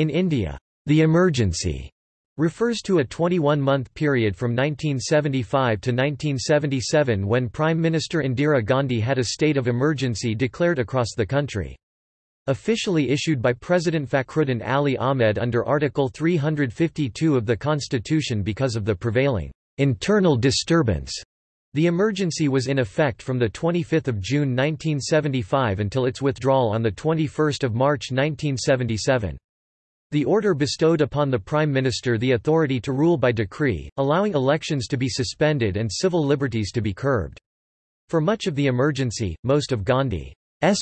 In India, the emergency refers to a 21-month period from 1975 to 1977 when Prime Minister Indira Gandhi had a state of emergency declared across the country. Officially issued by President Fakhruddin Ali Ahmed under Article 352 of the Constitution because of the prevailing internal disturbance. The emergency was in effect from 25 June 1975 until its withdrawal on 21 March 1977. The order bestowed upon the Prime Minister the authority to rule by decree, allowing elections to be suspended and civil liberties to be curbed. For much of the emergency, most of Gandhi's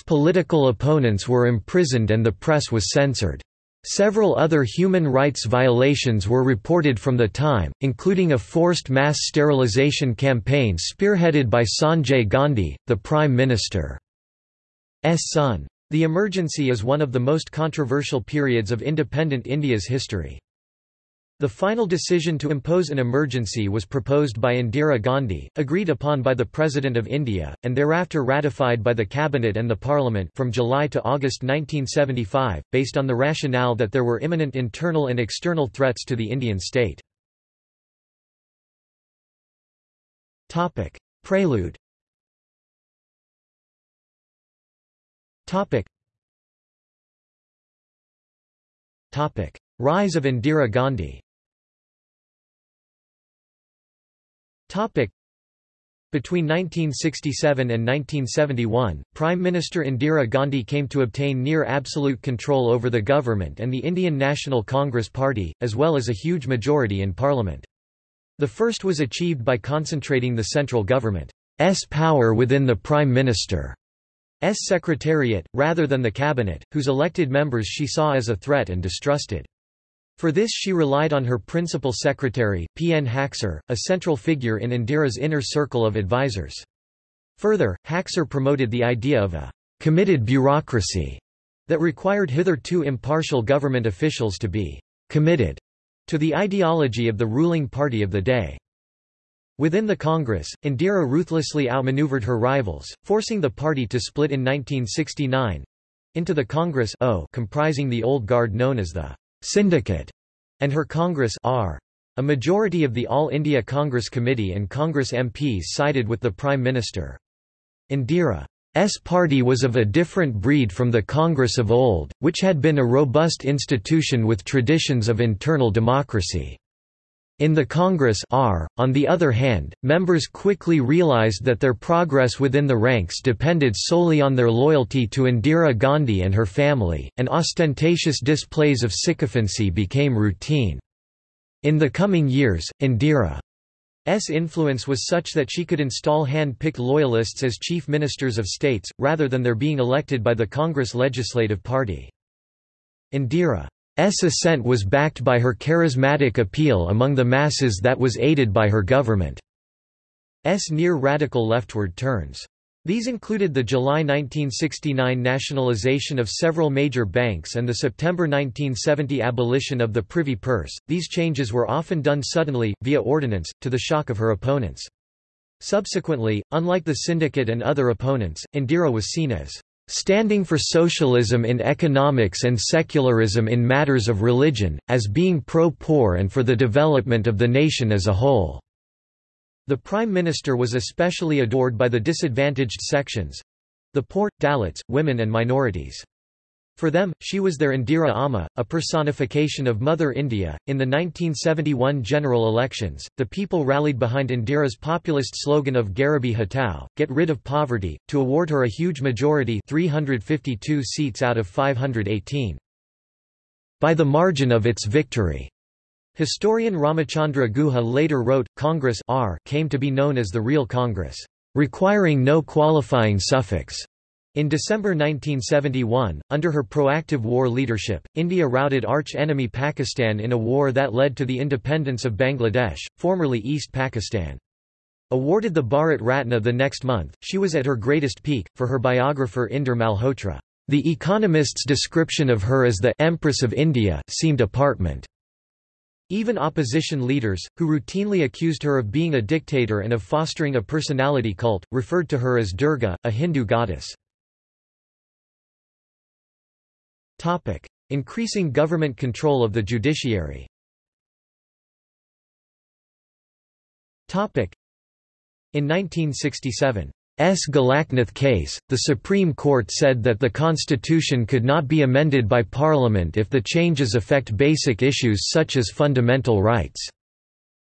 political opponents were imprisoned and the press was censored. Several other human rights violations were reported from the time, including a forced mass sterilization campaign spearheaded by Sanjay Gandhi, the Prime Minister's son. The emergency is one of the most controversial periods of independent India's history. The final decision to impose an emergency was proposed by Indira Gandhi, agreed upon by the President of India, and thereafter ratified by the Cabinet and the Parliament from July to August 1975, based on the rationale that there were imminent internal and external threats to the Indian state. Prelude Topic. Topic. Rise of Indira Gandhi Topic. Between 1967 and 1971, Prime Minister Indira Gandhi came to obtain near absolute control over the government and the Indian National Congress Party, as well as a huge majority in parliament. The first was achieved by concentrating the central government's power within the Prime Minister. S Secretariat, rather than the cabinet, whose elected members she saw as a threat and distrusted. For this she relied on her principal secretary, P. N. Haksar, a central figure in Indira's inner circle of advisers. Further, Haksar promoted the idea of a committed bureaucracy that required hitherto impartial government officials to be committed to the ideology of the ruling party of the day. Within the Congress, Indira ruthlessly outmaneuvered her rivals, forcing the party to split in 1969 into the Congress o comprising the old guard known as the Syndicate and her Congress R. A majority of the All India Congress Committee and Congress MPs sided with the Prime Minister. Indira's party was of a different breed from the Congress of old, which had been a robust institution with traditions of internal democracy. In the Congress R, on the other hand, members quickly realized that their progress within the ranks depended solely on their loyalty to Indira Gandhi and her family, and ostentatious displays of sycophancy became routine. In the coming years, Indira's influence was such that she could install hand-picked loyalists as chief ministers of states, rather than their being elected by the Congress Legislative Party. Indira S ascent was backed by her charismatic appeal among the masses that was aided by her government's near-radical leftward turns. These included the July 1969 nationalization of several major banks and the September 1970 abolition of the Privy Purse. These changes were often done suddenly, via ordinance, to the shock of her opponents. Subsequently, unlike the syndicate and other opponents, Indira was seen as standing for socialism in economics and secularism in matters of religion, as being pro-poor and for the development of the nation as a whole." The Prime Minister was especially adored by the disadvantaged sections—the poor, Dalits, women and minorities. For them, she was their Indira Amma, a personification of Mother India. In the 1971 general elections, the people rallied behind Indira's populist slogan of Garibi Hatao, get rid of poverty, to award her a huge majority 352 seats out of 518. By the margin of its victory. Historian Ramachandra Guha later wrote, Congress R came to be known as the real Congress, requiring no qualifying suffix. In December 1971, under her proactive war leadership, India routed arch-enemy Pakistan in a war that led to the independence of Bangladesh, formerly East Pakistan. Awarded the Bharat Ratna the next month, she was at her greatest peak. For her biographer Inder Malhotra, The Economist's description of her as the Empress of India seemed apartment. Even opposition leaders, who routinely accused her of being a dictator and of fostering a personality cult, referred to her as Durga, a Hindu goddess. Increasing government control of the judiciary. Topic. In 1967, S. Golaknath case, the Supreme Court said that the Constitution could not be amended by Parliament if the changes affect basic issues such as fundamental rights.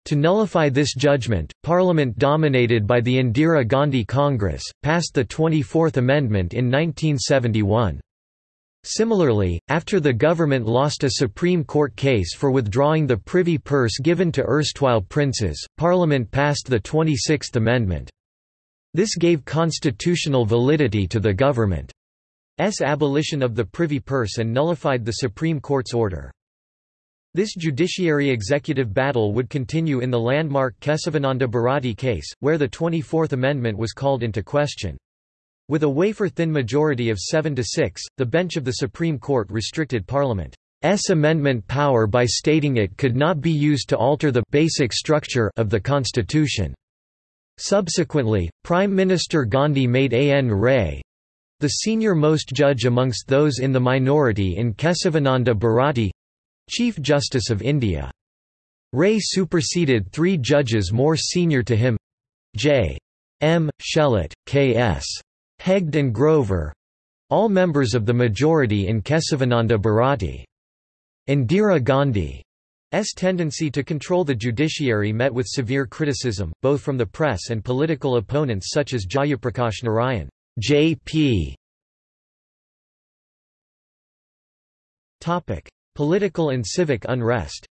To nullify this judgment, Parliament dominated by the Indira Gandhi Congress, passed the 24th Amendment in 1971. Similarly, after the government lost a Supreme Court case for withdrawing the privy purse given to erstwhile princes, Parliament passed the 26th Amendment. This gave constitutional validity to the government's abolition of the privy purse and nullified the Supreme Court's order. This judiciary-executive battle would continue in the landmark Kesavananda Bharati case, where the 24th Amendment was called into question. With a wafer-thin majority of 7 to 6, the bench of the Supreme Court restricted Parliament's amendment power by stating it could not be used to alter the basic structure of the Constitution. Subsequently, Prime Minister Gandhi made A. N. Ray, the senior-most judge amongst those in the minority in Kesavananda Bharati, Chief Justice of India. Ray superseded three judges more senior to him J. M. Shelat, K. S. Hegde and Grover all members of the majority in Kesavananda Bharati. Indira Gandhi's tendency to control the judiciary met with severe criticism, both from the press and political opponents such as Jayaprakash Narayan. J.P. Topic: Political and civic unrest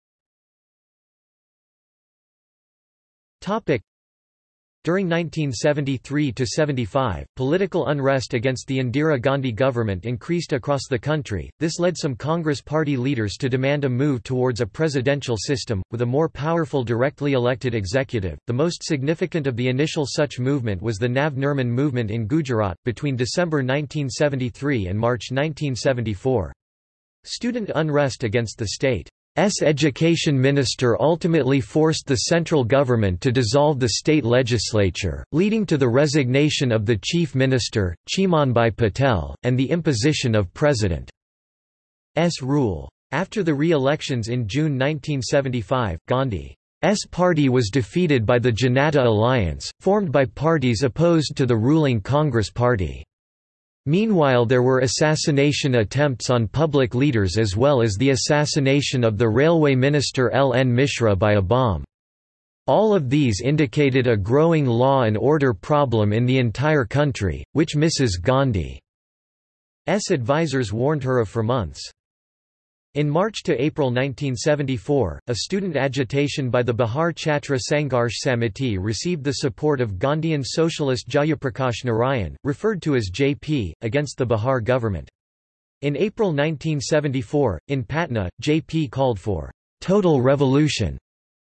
during 1973–75, political unrest against the Indira Gandhi government increased across the country, this led some Congress party leaders to demand a move towards a presidential system, with a more powerful directly elected executive. The most significant of the initial such movement was the Nav Nirman movement in Gujarat, between December 1973 and March 1974. Student unrest against the state S education minister ultimately forced the central government to dissolve the state legislature, leading to the resignation of the chief minister, Chimanbhai Patel, and the imposition of President S rule. After the re-elections in June 1975, Gandhi's party was defeated by the Janata Alliance, formed by parties opposed to the ruling Congress Party. Meanwhile there were assassination attempts on public leaders as well as the assassination of the railway minister L. N. Mishra by a bomb. All of these indicated a growing law and order problem in the entire country, which Mrs. Gandhi's advisers warned her of for months. In March to April 1974, a student agitation by the Bihar Chhatra Sangharsh Samiti received the support of Gandhian socialist Jayaprakash Narayan, referred to as JP, against the Bihar government. In April 1974, in Patna, JP called for total revolution,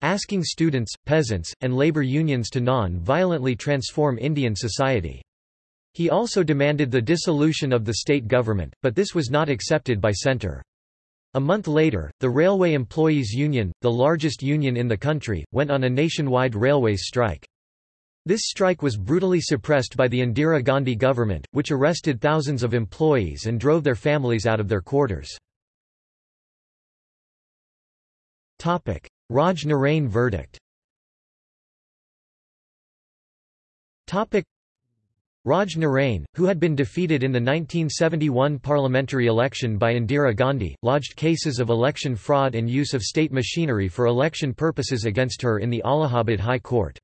asking students, peasants, and labor unions to non-violently transform Indian society. He also demanded the dissolution of the state government, but this was not accepted by centre. A month later, the Railway Employees Union, the largest union in the country, went on a nationwide railways strike. This strike was brutally suppressed by the Indira Gandhi government, which arrested thousands of employees and drove their families out of their quarters. Raj Narain verdict Raj Narain, who had been defeated in the 1971 parliamentary election by Indira Gandhi, lodged cases of election fraud and use of state machinery for election purposes against her in the Allahabad High Court.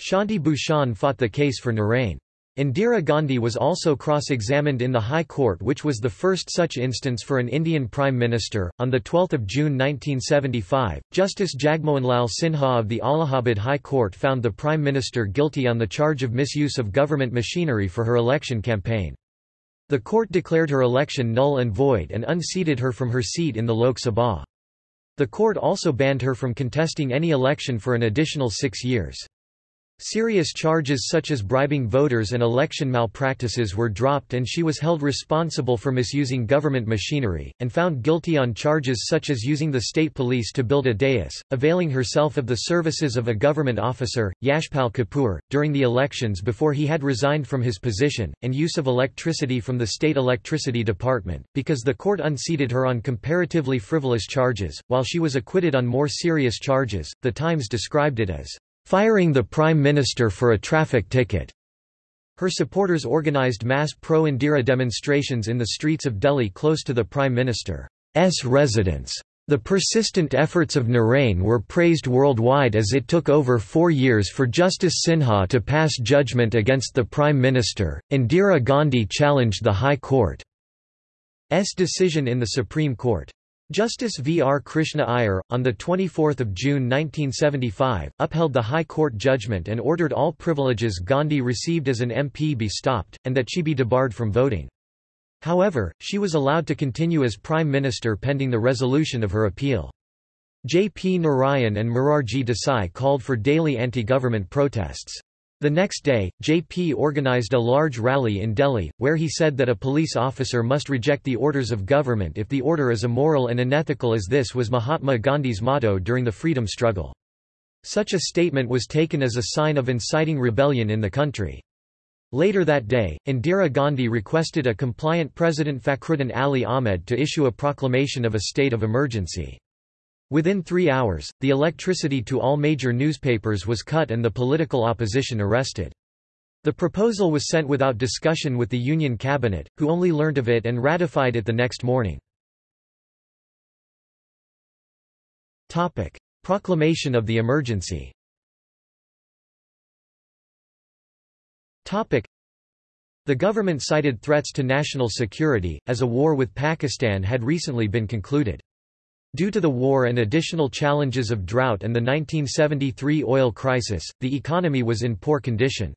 Shanti Bhushan fought the case for Narain. Indira Gandhi was also cross-examined in the High Court which was the first such instance for an Indian Prime Minister. On 12 June 1975, Justice Jagmohanlal Sinha of the Allahabad High Court found the Prime Minister guilty on the charge of misuse of government machinery for her election campaign. The court declared her election null and void and unseated her from her seat in the Lok Sabha. The court also banned her from contesting any election for an additional six years. Serious charges such as bribing voters and election malpractices were dropped and she was held responsible for misusing government machinery, and found guilty on charges such as using the state police to build a dais, availing herself of the services of a government officer, Yashpal Kapoor, during the elections before he had resigned from his position, and use of electricity from the state electricity department, because the court unseated her on comparatively frivolous charges, while she was acquitted on more serious charges. The Times described it as firing the Prime Minister for a traffic ticket. Her supporters organized mass pro-Indira demonstrations in the streets of Delhi close to the Prime Minister's residence. The persistent efforts of Narain were praised worldwide as it took over four years for Justice Sinha to pass judgment against the Prime Minister. Indira Gandhi challenged the High Court's decision in the Supreme Court. Justice V. R. Krishna Iyer, on 24 June 1975, upheld the High Court judgment and ordered all privileges Gandhi received as an MP be stopped, and that she be debarred from voting. However, she was allowed to continue as Prime Minister pending the resolution of her appeal. J. P. Narayan and Morarji Desai called for daily anti-government protests. The next day, JP organized a large rally in Delhi, where he said that a police officer must reject the orders of government if the order is immoral and unethical as this was Mahatma Gandhi's motto during the freedom struggle. Such a statement was taken as a sign of inciting rebellion in the country. Later that day, Indira Gandhi requested a compliant President Fakhruddin Ali Ahmed to issue a proclamation of a state of emergency. Within three hours, the electricity to all major newspapers was cut and the political opposition arrested. The proposal was sent without discussion with the Union cabinet, who only learnt of it and ratified it the next morning. Proclamation of the emergency The government cited threats to national security, as a war with Pakistan had recently been concluded. Due to the war and additional challenges of drought and the 1973 oil crisis, the economy was in poor condition.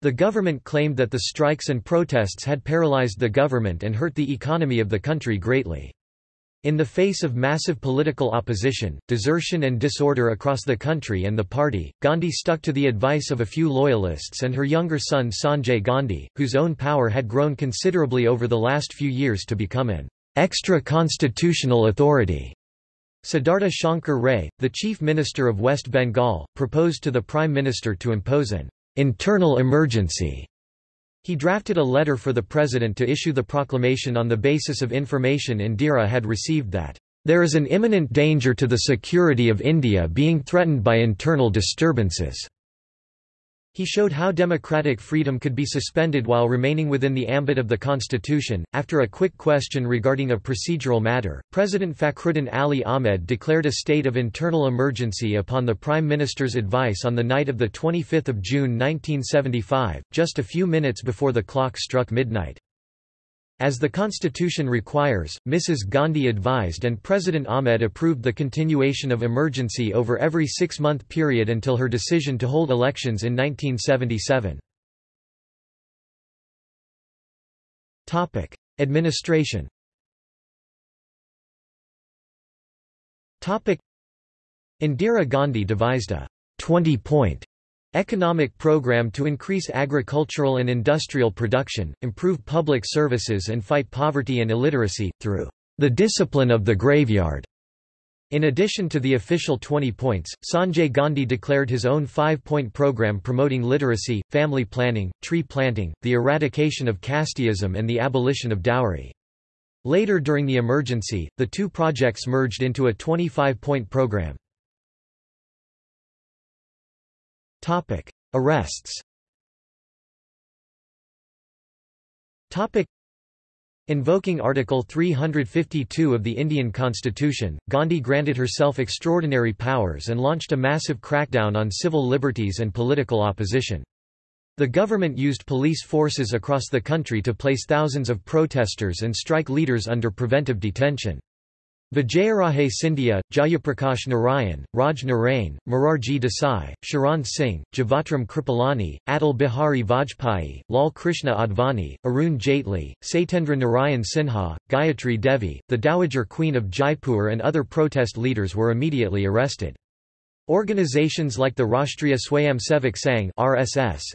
The government claimed that the strikes and protests had paralyzed the government and hurt the economy of the country greatly. In the face of massive political opposition, desertion and disorder across the country and the party, Gandhi stuck to the advice of a few loyalists and her younger son Sanjay Gandhi, whose own power had grown considerably over the last few years to become an extra-constitutional authority. Siddhartha Shankar Ray, the Chief Minister of West Bengal, proposed to the Prime Minister to impose an internal emergency. He drafted a letter for the President to issue the proclamation on the basis of information Indira had received that, "...there is an imminent danger to the security of India being threatened by internal disturbances." He showed how democratic freedom could be suspended while remaining within the ambit of the constitution. After a quick question regarding a procedural matter, President Fakhruddin Ali Ahmed declared a state of internal emergency upon the Prime Minister's advice on the night of 25 June 1975, just a few minutes before the clock struck midnight. As the constitution requires, Mrs. Gandhi advised and President Ahmed approved the continuation of emergency over every six-month period until her decision to hold elections in 1977. Administration Indira Gandhi devised a 20-point Economic program to increase agricultural and industrial production, improve public services and fight poverty and illiteracy, through the discipline of the graveyard. In addition to the official 20 points, Sanjay Gandhi declared his own five-point program promoting literacy, family planning, tree planting, the eradication of casteism and the abolition of dowry. Later during the emergency, the two projects merged into a 25-point program. Topic: Arrests. Topic: Invoking Article 352 of the Indian Constitution, Gandhi granted herself extraordinary powers and launched a massive crackdown on civil liberties and political opposition. The government used police forces across the country to place thousands of protesters and strike leaders under preventive detention. Vijayaraje Scindia, Jayaprakash Narayan, Raj Narain, Morarji Desai, Charan Singh, Jivatram Kripalani, Atal Bihari Vajpayee, Lal Krishna Advani, Arun Jaitley, Satyendra Narayan Sinha, Gayatri Devi, the Dowager Queen of Jaipur and other protest leaders were immediately arrested. Organizations like the Rashtriya Swayamsevak Sangh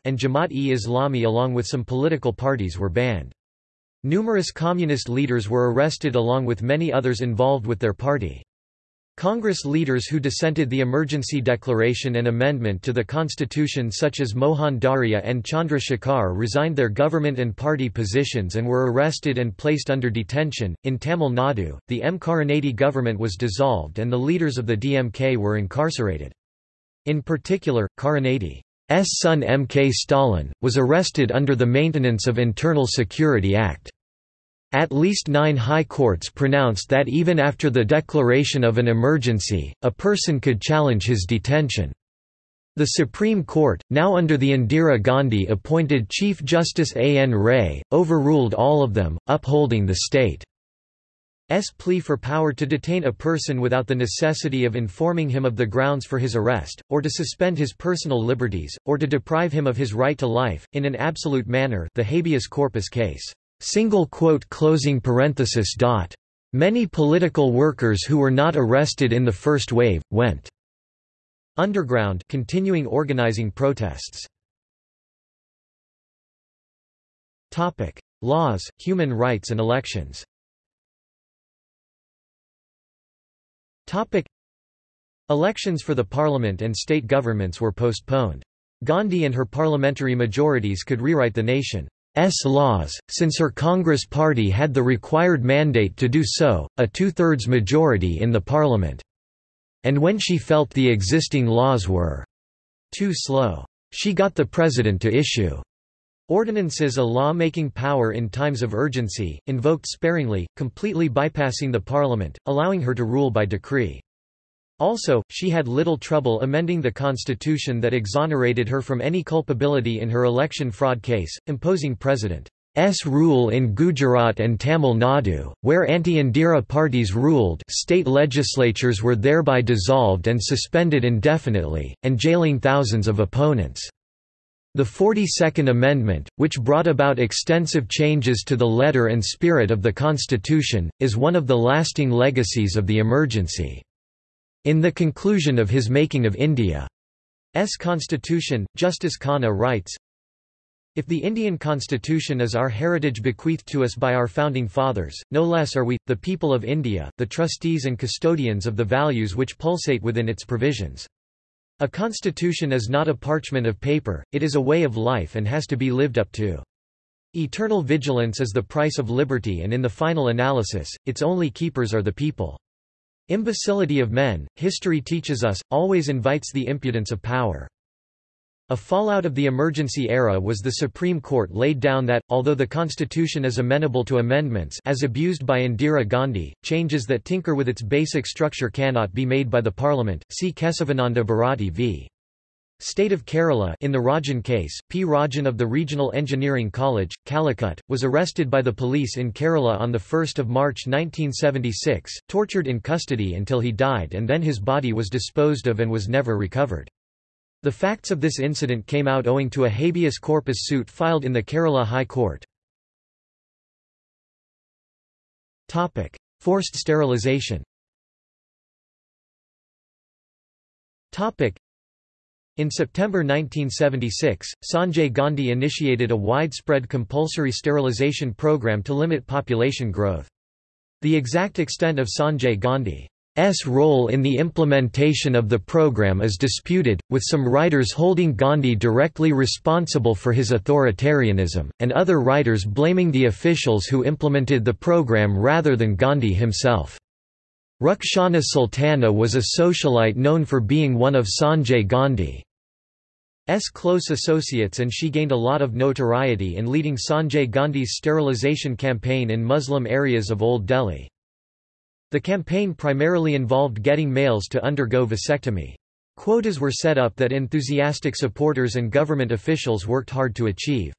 and Jamaat-e-Islami along with some political parties were banned. Numerous communist leaders were arrested along with many others involved with their party. Congress leaders who dissented the emergency declaration and amendment to the constitution such as Mohan Dharia and Chandra Shekhar resigned their government and party positions and were arrested and placed under detention. In Tamil Nadu, the M. Karunanidhi government was dissolved and the leaders of the DMK were incarcerated. In particular, Karunanidhi's son M. K. Stalin, was arrested under the Maintenance of Internal Security Act. At least nine high courts pronounced that even after the declaration of an emergency, a person could challenge his detention. The Supreme Court, now under the Indira Gandhi-appointed Chief Justice A. N. Ray, overruled all of them, upholding the state's plea for power to detain a person without the necessity of informing him of the grounds for his arrest, or to suspend his personal liberties, or to deprive him of his right to life, in an absolute manner the habeas corpus case. Single quote closing parenthesis dot. Many political workers who were not arrested in the first wave, went underground continuing organizing protests. Topic: Laws, human rights and elections. Topic: Elections for the parliament and state governments were postponed. Gandhi and her parliamentary majorities could rewrite the nation's laws, since her Congress party had the required mandate to do so, a two-thirds majority in the parliament. And when she felt the existing laws were too slow, she got the president to issue ordinances a law-making power in times of urgency, invoked sparingly, completely bypassing the parliament, allowing her to rule by decree. Also, she had little trouble amending the constitution that exonerated her from any culpability in her election fraud case, imposing President S rule in Gujarat and Tamil Nadu, where anti-Indira parties ruled state legislatures were thereby dissolved and suspended indefinitely, and jailing thousands of opponents. The 42nd Amendment, which brought about extensive changes to the letter and spirit of the Constitution, is one of the lasting legacies of the emergency. In the conclusion of his Making of India's constitution, Justice Khanna writes, if the Indian constitution is our heritage bequeathed to us by our founding fathers, no less are we, the people of India, the trustees and custodians of the values which pulsate within its provisions. A constitution is not a parchment of paper, it is a way of life and has to be lived up to. Eternal vigilance is the price of liberty and in the final analysis, its only keepers are the people. Imbecility of men, history teaches us, always invites the impudence of power. A fallout of the emergency era was the Supreme Court laid down that, although the constitution is amenable to amendments as abused by Indira Gandhi, changes that tinker with its basic structure cannot be made by the parliament. See Kesavananda Bharati v. State of Kerala in the Rajan case, P. Rajan of the Regional Engineering College, Calicut, was arrested by the police in Kerala on 1 March 1976, tortured in custody until he died and then his body was disposed of and was never recovered. The facts of this incident came out owing to a habeas corpus suit filed in the Kerala High Court. Topic: Forced sterilization Topic: in September 1976, Sanjay Gandhi initiated a widespread compulsory sterilization program to limit population growth. The exact extent of Sanjay Gandhi's role in the implementation of the program is disputed, with some writers holding Gandhi directly responsible for his authoritarianism, and other writers blaming the officials who implemented the program rather than Gandhi himself. Rukhsana Sultana was a socialite known for being one of Sanjay Gandhi. S close associates and she gained a lot of notoriety in leading Sanjay Gandhi's sterilization campaign in Muslim areas of Old Delhi. The campaign primarily involved getting males to undergo vasectomy. Quotas were set up that enthusiastic supporters and government officials worked hard to achieve.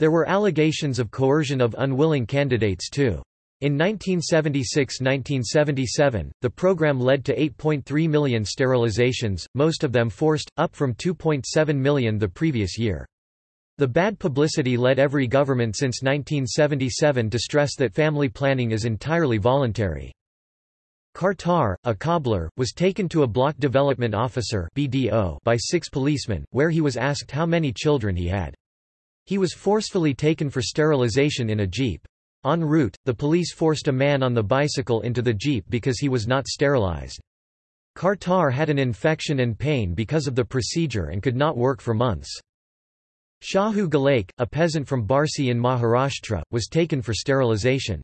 There were allegations of coercion of unwilling candidates too. In 1976–1977, the program led to 8.3 million sterilizations, most of them forced, up from 2.7 million the previous year. The bad publicity led every government since 1977 to stress that family planning is entirely voluntary. Kartar, a cobbler, was taken to a block development officer BDO by six policemen, where he was asked how many children he had. He was forcefully taken for sterilization in a jeep. En route, the police forced a man on the bicycle into the jeep because he was not sterilized. Kartar had an infection and pain because of the procedure and could not work for months. Shahu Galaik, a peasant from Barsi in Maharashtra, was taken for sterilization.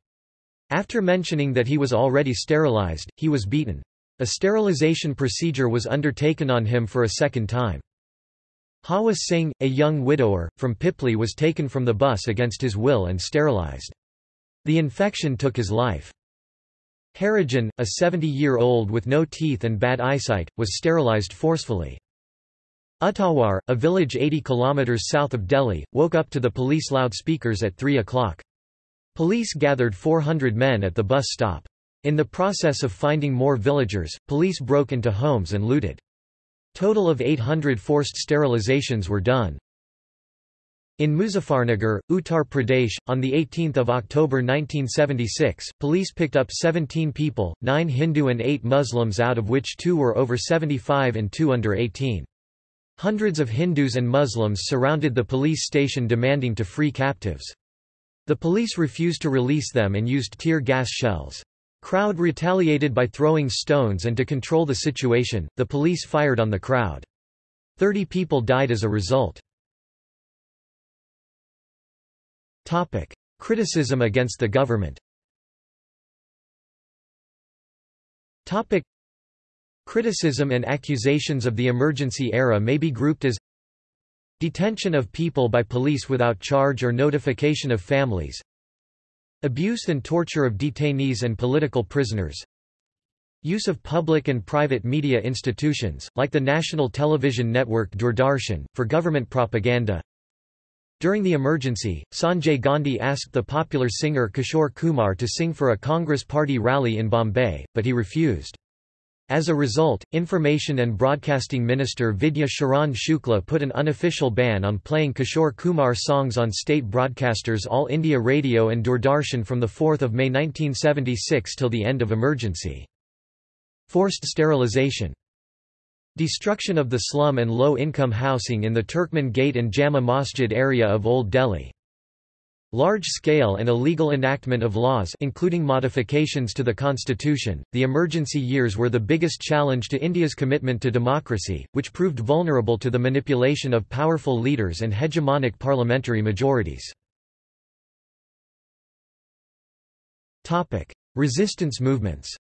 After mentioning that he was already sterilized, he was beaten. A sterilization procedure was undertaken on him for a second time. Hawa Singh, a young widower, from Pipli was taken from the bus against his will and sterilized. The infection took his life. Harijan, a 70-year-old with no teeth and bad eyesight, was sterilized forcefully. Uttawar, a village 80 kilometers south of Delhi, woke up to the police loudspeakers at 3 o'clock. Police gathered 400 men at the bus stop. In the process of finding more villagers, police broke into homes and looted. Total of 800 forced sterilizations were done. In Muzaffarnagar, Uttar Pradesh, on 18 October 1976, police picked up 17 people, 9 Hindu and 8 Muslims out of which two were over 75 and two under 18. Hundreds of Hindus and Muslims surrounded the police station demanding to free captives. The police refused to release them and used tear gas shells. Crowd retaliated by throwing stones and to control the situation, the police fired on the crowd. Thirty people died as a result. Topic: Criticism against the government. Topic: Criticism and accusations of the emergency era may be grouped as Detention of people by police without charge or notification of families Abuse and torture of detainees and political prisoners Use of public and private media institutions, like the national television network Doordarshan, for government propaganda during the emergency, Sanjay Gandhi asked the popular singer Kishore Kumar to sing for a Congress party rally in Bombay, but he refused. As a result, Information and Broadcasting Minister Vidya Sharan Shukla put an unofficial ban on playing Kishore Kumar songs on state broadcasters All India Radio and Doordarshan from 4 May 1976 till the end of emergency. Forced sterilization Destruction of the slum and low-income housing in the Turkmen Gate and Jama Masjid area of Old Delhi. Large-scale and illegal enactment of laws including modifications to the constitution, the emergency years were the biggest challenge to India's commitment to democracy, which proved vulnerable to the manipulation of powerful leaders and hegemonic parliamentary majorities. Resistance movements.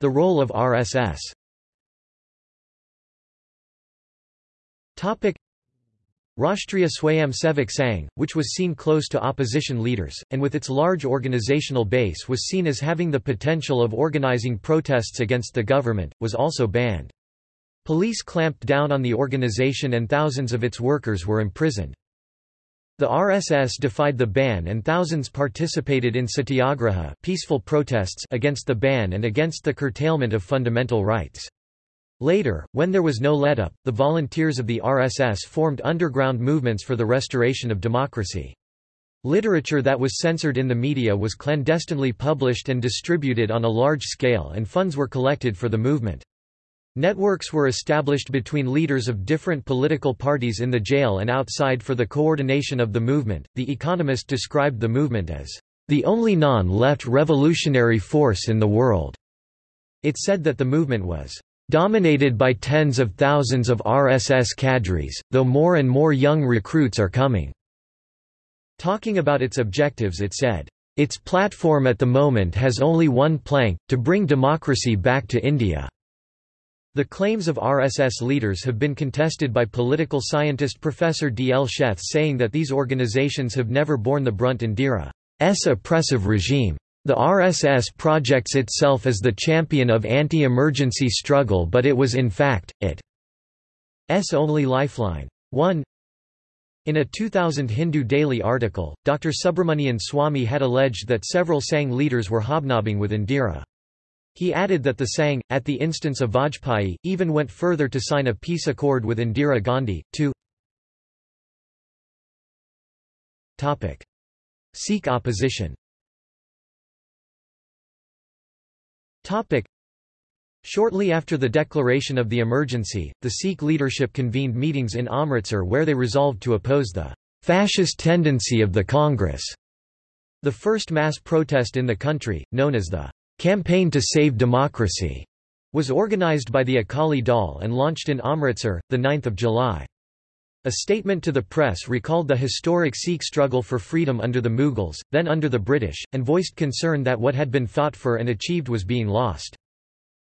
The role of RSS Rashtriya Swayamsevak Sangh, which was seen close to opposition leaders, and with its large organizational base was seen as having the potential of organizing protests against the government, was also banned. Police clamped down on the organization and thousands of its workers were imprisoned. The RSS defied the ban and thousands participated in satyagraha peaceful protests against the ban and against the curtailment of fundamental rights. Later, when there was no let-up, the volunteers of the RSS formed underground movements for the restoration of democracy. Literature that was censored in the media was clandestinely published and distributed on a large scale and funds were collected for the movement. Networks were established between leaders of different political parties in the jail and outside for the coordination of the movement. The Economist described the movement as the only non-left revolutionary force in the world. It said that the movement was dominated by tens of thousands of RSS cadres, though more and more young recruits are coming. Talking about its objectives it said, its platform at the moment has only one plank, to bring democracy back to India. The claims of RSS leaders have been contested by political scientist Professor D. L. Sheth saying that these organizations have never borne the brunt Indira's oppressive regime. The RSS projects itself as the champion of anti-emergency struggle but it was in fact, it's only lifeline. 1 in a 2000 Hindu Daily article, Dr. Subramanian Swamy had alleged that several Sangh leaders were hobnobbing with Indira. He added that the Sangh, at the instance of Vajpayee, even went further to sign a peace accord with Indira Gandhi, too. Sikh opposition Shortly after the declaration of the emergency, the Sikh leadership convened meetings in Amritsar where they resolved to oppose the fascist tendency of the Congress. The first mass protest in the country, known as the Campaign to Save Democracy, was organized by the Akali Dal and launched in Amritsar, 9 July. A statement to the press recalled the historic Sikh struggle for freedom under the Mughals, then under the British, and voiced concern that what had been fought for and achieved was being lost.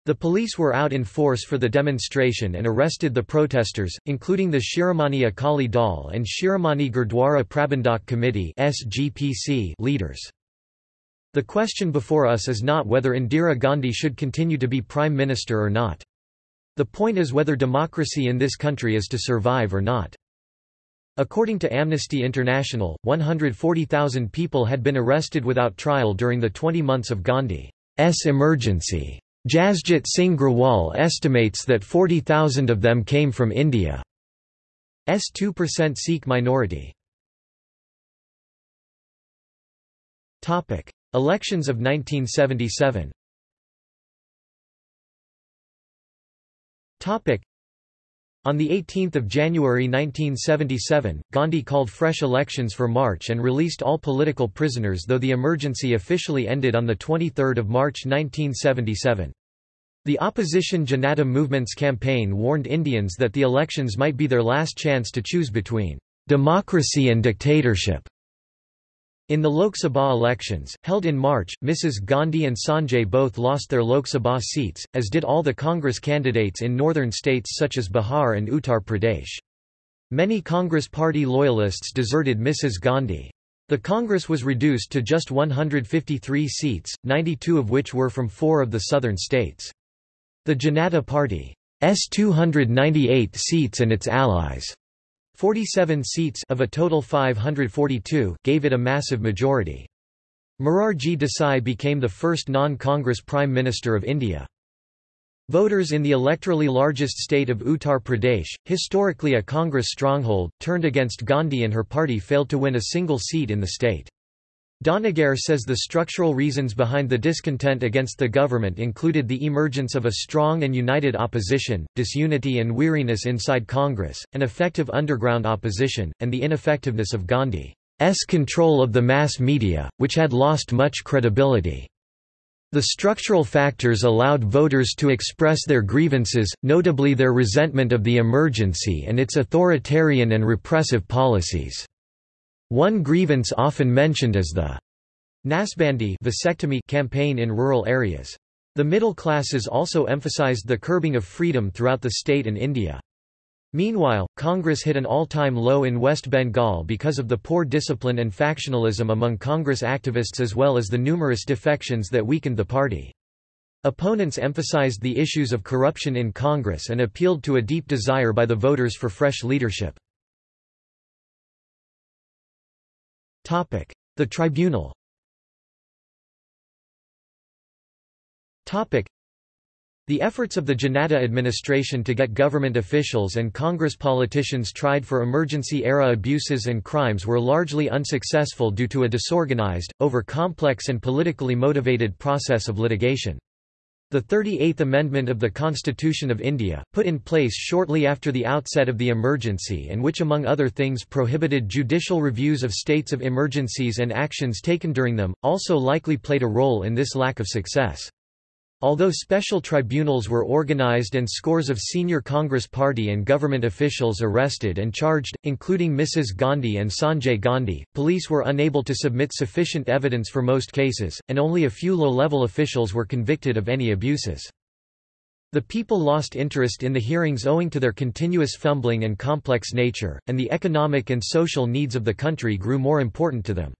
The police were out in force for the demonstration and arrested the protesters, including the Shiromani Akali Dal and Shiromani Gurdwara Prabandhak Committee leaders. The question before us is not whether Indira Gandhi should continue to be Prime Minister or not. The point is whether democracy in this country is to survive or not. According to Amnesty International, 140,000 people had been arrested without trial during the 20 months of Gandhi's emergency. Jasjit Singh Grewal estimates that 40,000 of them came from India's 2% Sikh minority. Elections of 1977 on 18 January 1977, Gandhi called fresh elections for March and released all political prisoners though the emergency officially ended on 23 March 1977. The opposition Janata movement's campaign warned Indians that the elections might be their last chance to choose between democracy and dictatorship. In the Lok Sabha elections, held in March, Mrs. Gandhi and Sanjay both lost their Lok Sabha seats, as did all the Congress candidates in northern states such as Bihar and Uttar Pradesh. Many Congress party loyalists deserted Mrs. Gandhi. The Congress was reduced to just 153 seats, 92 of which were from four of the southern states. The Janata Party's 298 seats and its allies' 47 seats of a total 542 gave it a massive majority. Morarji Desai became the first non-Congress Prime Minister of India. Voters in the electorally largest state of Uttar Pradesh, historically a Congress stronghold, turned against Gandhi and her party failed to win a single seat in the state. Dhanagare says the structural reasons behind the discontent against the government included the emergence of a strong and united opposition, disunity and weariness inside Congress, an effective underground opposition, and the ineffectiveness of Gandhi's control of the mass media, which had lost much credibility. The structural factors allowed voters to express their grievances, notably their resentment of the emergency and its authoritarian and repressive policies. One grievance often mentioned is the Nasbandi vasectomy campaign in rural areas. The middle classes also emphasized the curbing of freedom throughout the state and India. Meanwhile, Congress hit an all-time low in West Bengal because of the poor discipline and factionalism among Congress activists as well as the numerous defections that weakened the party. Opponents emphasized the issues of corruption in Congress and appealed to a deep desire by the voters for fresh leadership. The tribunal. The efforts of the Janata administration to get government officials and Congress politicians tried for emergency-era abuses and crimes were largely unsuccessful due to a disorganized, over-complex and politically motivated process of litigation. The 38th Amendment of the Constitution of India, put in place shortly after the outset of the emergency and which among other things prohibited judicial reviews of states of emergencies and actions taken during them, also likely played a role in this lack of success. Although special tribunals were organized and scores of senior Congress party and government officials arrested and charged, including Mrs. Gandhi and Sanjay Gandhi, police were unable to submit sufficient evidence for most cases, and only a few low-level officials were convicted of any abuses. The people lost interest in the hearings owing to their continuous fumbling and complex nature, and the economic and social needs of the country grew more important to them.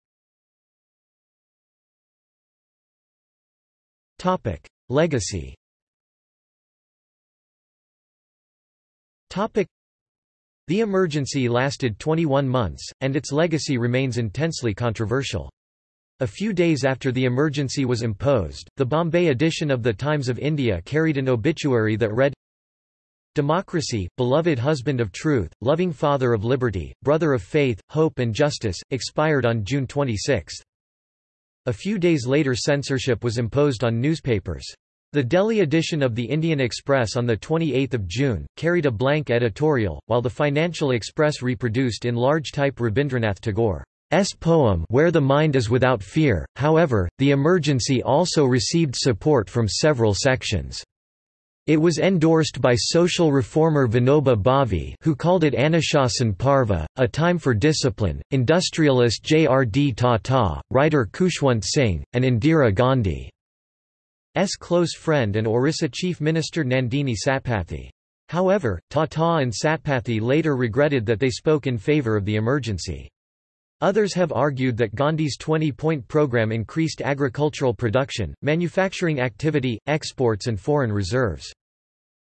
Legacy The emergency lasted 21 months, and its legacy remains intensely controversial. A few days after the emergency was imposed, the Bombay edition of the Times of India carried an obituary that read, Democracy, beloved husband of truth, loving father of liberty, brother of faith, hope and justice, expired on June 26. A few days later censorship was imposed on newspapers. The Delhi edition of the Indian Express on 28 June, carried a blank editorial, while the Financial Express reproduced in large type Rabindranath Tagore's poem Where the Mind is Without Fear. However, the emergency also received support from several sections. It was endorsed by social reformer Vinoba Bhave who called it Anushasan Parva, a time for discipline, industrialist J. R. D. Tata, writer Khushwant Singh, and Indira Gandhi. S close friend and Orissa Chief Minister Nandini Satpathy. However, Tata and Satpathy later regretted that they spoke in favour of the emergency. Others have argued that Gandhi's 20-point program increased agricultural production, manufacturing activity, exports and foreign reserves.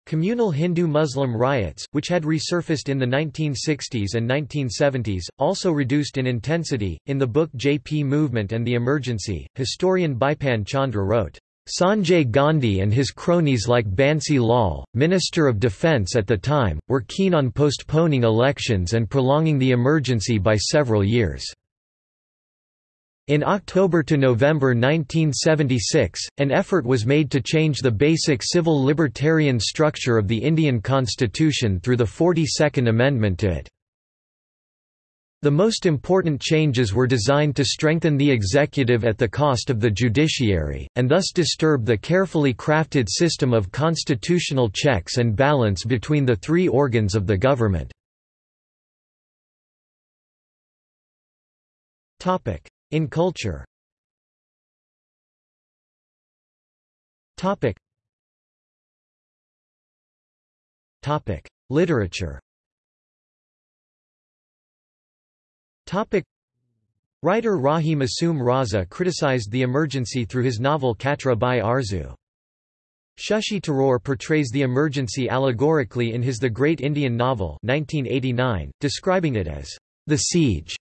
Communal Hindu-Muslim riots, which had resurfaced in the 1960s and 1970s, also reduced in intensity. In the book JP Movement and the Emergency, historian Bipan Chandra wrote, Sanjay Gandhi and his cronies like Bansi Lal, Minister of Defence at the time, were keen on postponing elections and prolonging the emergency by several years. In October to November 1976, an effort was made to change the basic civil libertarian structure of the Indian constitution through the 42nd Amendment to it. The most important changes were designed to strengthen the executive at the cost of the judiciary, and thus disturb the carefully crafted system of constitutional checks and balance between the three organs of the government. In culture. Literature Topic. Writer Rahi Masoom Raza criticized the emergency through his novel Katra Bai Arzu. Shashi Tharoor portrays the emergency allegorically in his The Great Indian Novel 1989, describing it as the siege.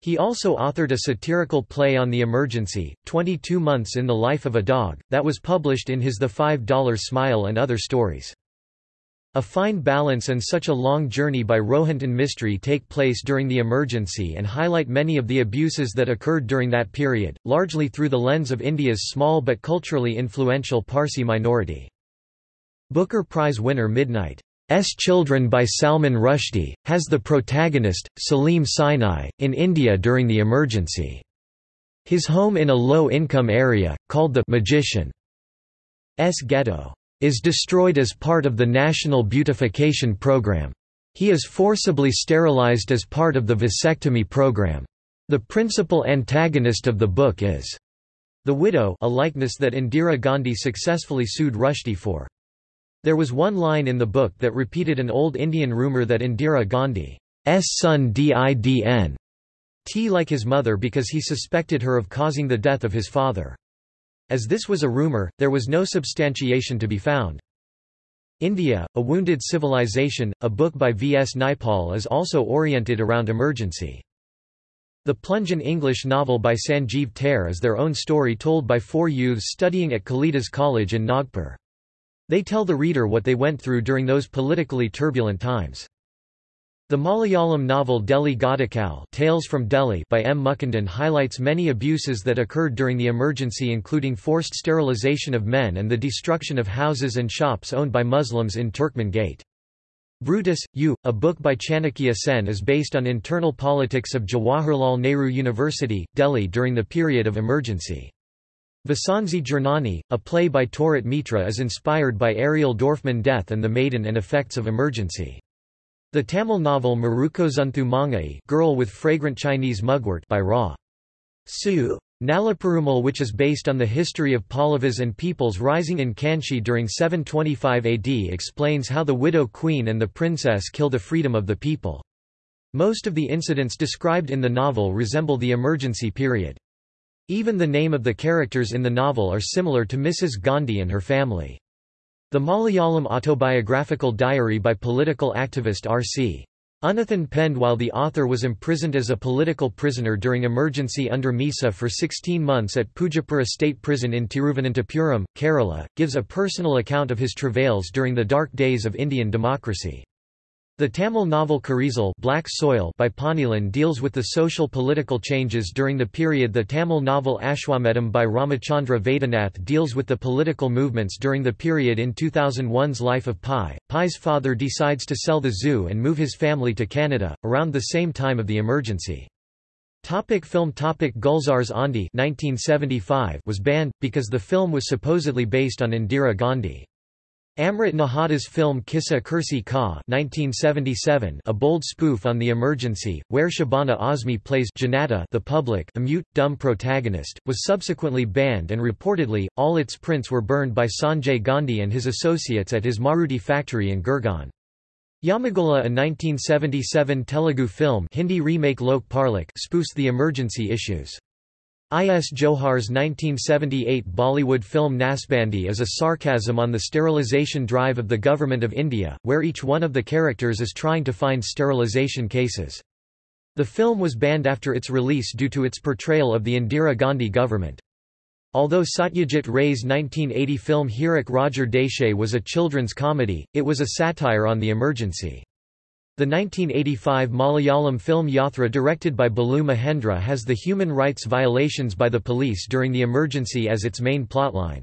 He also authored a satirical play on the emergency, 22 Months in the Life of a Dog, that was published in his The Five Dollar Smile and Other Stories. A fine balance and such a long journey by Rohinton Mistry take place during the emergency and highlight many of the abuses that occurred during that period, largely through the lens of India's small but culturally influential Parsi minority. Booker Prize winner Midnight S Children by Salman Rushdie, has the protagonist, Saleem Sinai, in India during the emergency. His home in a low-income area, called the Magician's Ghetto is destroyed as part of the National Beautification Program. He is forcibly sterilized as part of the vasectomy program. The principal antagonist of the book is the widow a likeness that Indira Gandhi successfully sued Rushdie for. There was one line in the book that repeated an old Indian rumour that Indira Gandhi's son didn t like his mother because he suspected her of causing the death of his father. As this was a rumor, there was no substantiation to be found. India, A Wounded Civilization, a book by V. S. Naipaul is also oriented around emergency. The Plunjan English novel by Sanjeev Ter is their own story told by four youths studying at Kalidas College in Nagpur. They tell the reader what they went through during those politically turbulent times. The Malayalam novel Delhi Gathakal Tales from Delhi by M. Mukundan highlights many abuses that occurred during the emergency including forced sterilization of men and the destruction of houses and shops owned by Muslims in Turkmen Gate. Brutus, U, a book by Chanakya Sen is based on internal politics of Jawaharlal Nehru University, Delhi during the period of emergency. Vasanzi Jernani, a play by Torat Mitra is inspired by Ariel Dorfman death and the maiden and effects of emergency. The Tamil novel Marukozunthu Mangai Girl with Fragrant Chinese Mugwort by Ra. Su. Nalaperumal which is based on the history of Pallavas and peoples rising in Kanchi during 725 AD explains how the widow queen and the princess kill the freedom of the people. Most of the incidents described in the novel resemble the emergency period. Even the name of the characters in the novel are similar to Mrs. Gandhi and her family. The Malayalam autobiographical diary by political activist R.C. Unethan penned while the author was imprisoned as a political prisoner during emergency under Misa for 16 months at Pujapura State Prison in Thiruvananthapuram, Kerala, gives a personal account of his travails during the dark days of Indian democracy. The Tamil novel Karisal Black Soil by Ponneelan deals with the social political changes during the period the Tamil novel Ashwamedham by Ramachandra Vaidyanath deals with the political movements during the period in 2001's Life of Pi. Pi's father decides to sell the zoo and move his family to Canada, around the same time of the emergency. Topic film Topic Gulzar's Aandhi 1975 was banned, because the film was supposedly based on Indira Gandhi. Amrit Nahata's film Kissa Kursi Ka 1977, a bold spoof on the emergency, where Shabana Azmi plays Janata the public a mute, dumb protagonist, was subsequently banned and reportedly, all its prints were burned by Sanjay Gandhi and his associates at his Maruti factory in Gurgaon. Yamagola a 1977 Telugu film Hindi remake Lok Parlok spoofs the emergency issues. I.S. Johar's 1978 Bollywood film Nasbandi is a sarcasm on the sterilisation drive of the Government of India, where each one of the characters is trying to find sterilisation cases. The film was banned after its release due to its portrayal of the Indira Gandhi government. Although Satyajit Ray's 1980 film Hirak Rajar Deshe was a children's comedy, it was a satire on the emergency. The 1985 Malayalam film Yathra directed by Balu Mahendra has the human rights violations by the police during the emergency as its main plotline.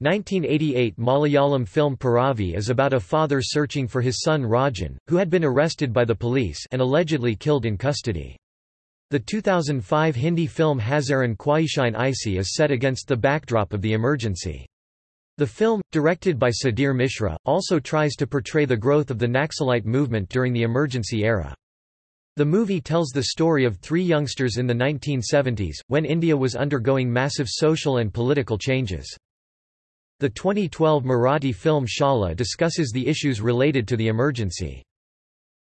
1988 Malayalam film Piravi is about a father searching for his son Rajan, who had been arrested by the police and allegedly killed in custody. The 2005 Hindi film Hazaaron Khwaishein Aisi is set against the backdrop of the emergency. The film, directed by Sudhir Mishra, also tries to portray the growth of the Naxalite movement during the emergency era. The movie tells the story of three youngsters in the 1970s, when India was undergoing massive social and political changes. The 2012 Marathi film Shala discusses the issues related to the emergency.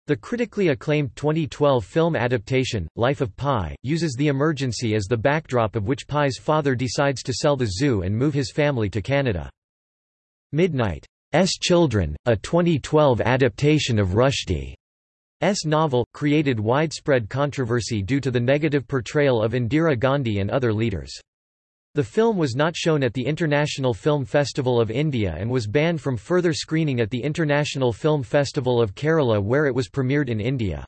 The critically acclaimed 2012 film adaptation, Life of Pi, uses the emergency as the backdrop of which Pi's father decides to sell the zoo and move his family to Canada. Midnight's Children, a 2012 adaptation of Rushdie's novel, created widespread controversy due to the negative portrayal of Indira Gandhi and other leaders. The film was not shown at the International Film Festival of India and was banned from further screening at the International Film Festival of Kerala where it was premiered in India.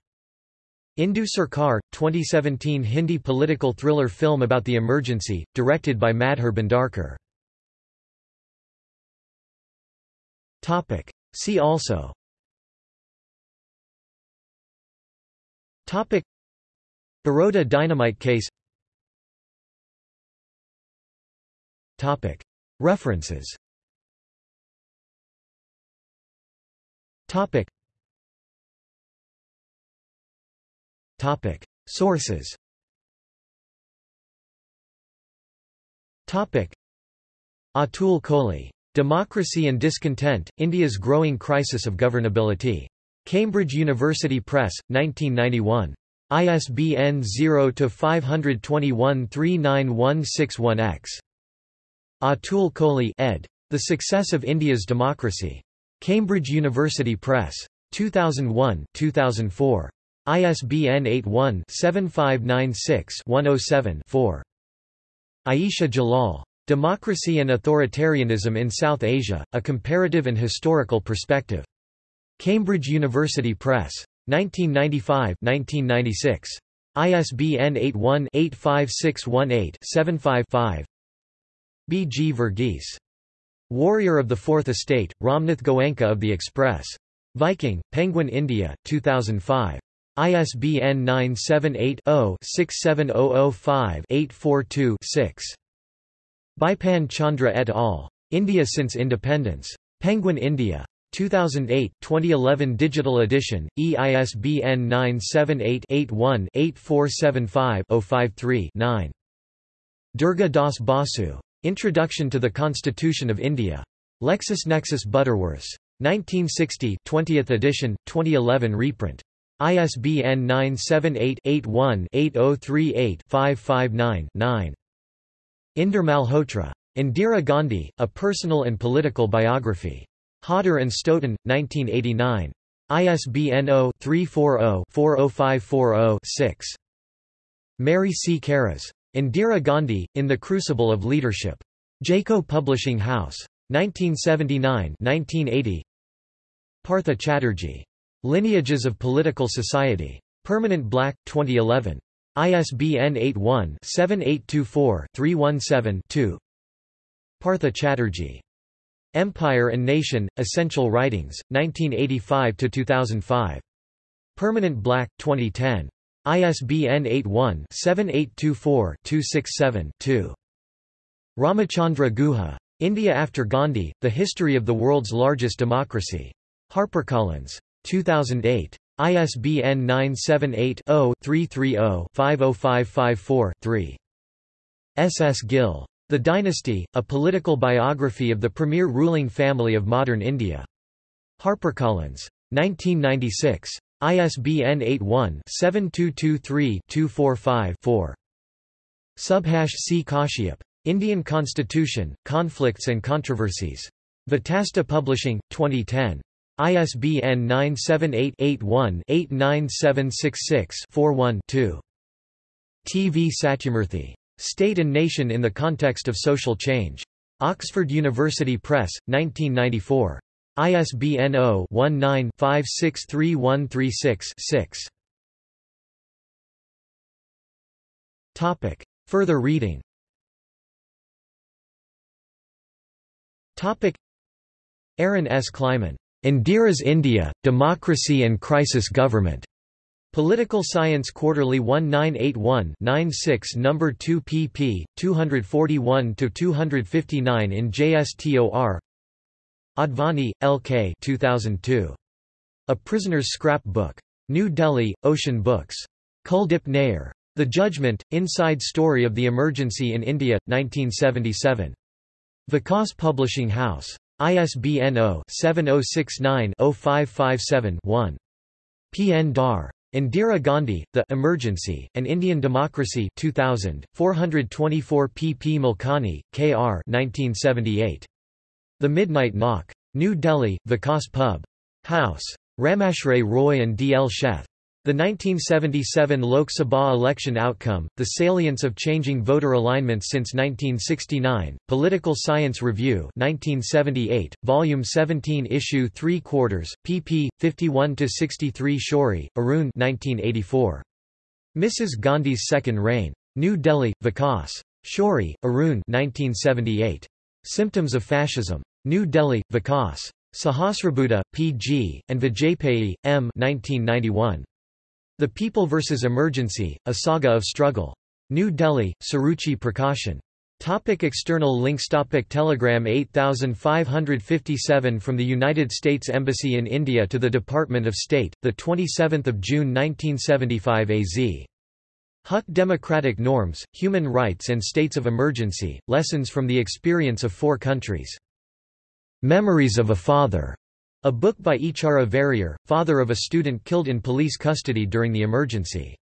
Indu Sarkar, 2017 Hindi political thriller film about the emergency, directed by Madhur Bhandarkar. See also Baroda dynamite case References Sources Atul Kohli. Democracy and Discontent, India's Growing Crisis of Governability. Cambridge University Press, 1991. ISBN 0-521-39161-X. Atul Kohli ed. The Success of India's Democracy. Cambridge University Press. 2001 2004. ISBN 81-7596-107-4. Ayesha Jalal. Democracy and Authoritarianism in South Asia, A Comparative and Historical Perspective. Cambridge University Press. 1995-1996. ISBN 81-85618-75-5 B. G. Verghese. Warrior of the Fourth Estate, Ramnath Goenka of the Express. Viking, Penguin India, 2005. ISBN 978 0 67005 842 6. Bipan Chandra et al. India since independence. Penguin India. 2008 2011 digital edition, EISBN 978 81 8475 053 9. Durga Das Basu. Introduction to the Constitution of India. LexisNexis Butterworths. 1960 20th edition, 2011 reprint. ISBN 978-81-8038-559-9. Inder Malhotra. Indira Gandhi, A Personal and Political Biography. Hodder and Stoughton, 1989. ISBN 0-340-40540-6. Mary C. Carras. Indira Gandhi, In the Crucible of Leadership. Jaico Publishing House. 1979-1980 Partha Chatterjee. Lineages of Political Society. Permanent Black, 2011. ISBN 81-7824-317-2 Partha Chatterjee. Empire and Nation, Essential Writings, 1985–2005. Permanent Black, 2010. ISBN 81-7824-267-2. Ramachandra Guha. India After Gandhi, The History of the World's Largest Democracy. HarperCollins. 2008. ISBN 978-0-330-50554-3. S. S. Gill. The Dynasty, A Political Biography of the Premier Ruling Family of Modern India. HarperCollins. 1996. ISBN 81-7223-245-4. Subhash C. Kashyap. Indian Constitution, Conflicts and Controversies. Vitasta Publishing, 2010. ISBN 978-81-89766-41-2. T. V. Satyamurthy. State and Nation in the Context of Social Change. Oxford University Press, 1994. ISBN 0-19-563136-6. Further reading Topic. Aaron S. Klieman. Indira's India, Democracy and Crisis Government. Political Science Quarterly 1981-96 No. 2 pp. 241–259 in JSTOR Advani, L.K. 2002. A Prisoner's Scrap Book. New Delhi, Ocean Books. Kuldip Nayar. The Judgment, Inside Story of the Emergency in India, 1977. Vikas Publishing House. ISBN 0-7069-0557-1. P. N. Dhar. Indira Gandhi, The Emergency, and Indian Democracy 2000, 424 pp Malkani, K. R. 1978. The Midnight Knock. New Delhi, Vikas Pub. House. Ramashray Roy and D. L. Sheth. The 1977 Lok Sabha election outcome, the salience of changing voter alignments since 1969, Political Science Review 1978, Volume 17 Issue 3 quarters, pp. 51–63 Shourie, Arun 1984. Mrs. Gandhi's Second Reign. New Delhi, Vikas. Shourie, Arun 1978. Symptoms of Fascism. New Delhi, Vikas. Sahasrabuddhe, P.G., and Vajpayee, M. 1991. The People vs. Emergency, A Saga of Struggle. New Delhi, Suruchi Prakashan. Topic external links Topic Telegram 8557 from the United States Embassy in India to the Department of State, 27 June 1975 AZ. Huck Democratic Norms, Human Rights and States of Emergency, Lessons from the Experience of Four Countries. Memories of a Father. A book by Eachara Varier, father of a student killed in police custody during the emergency.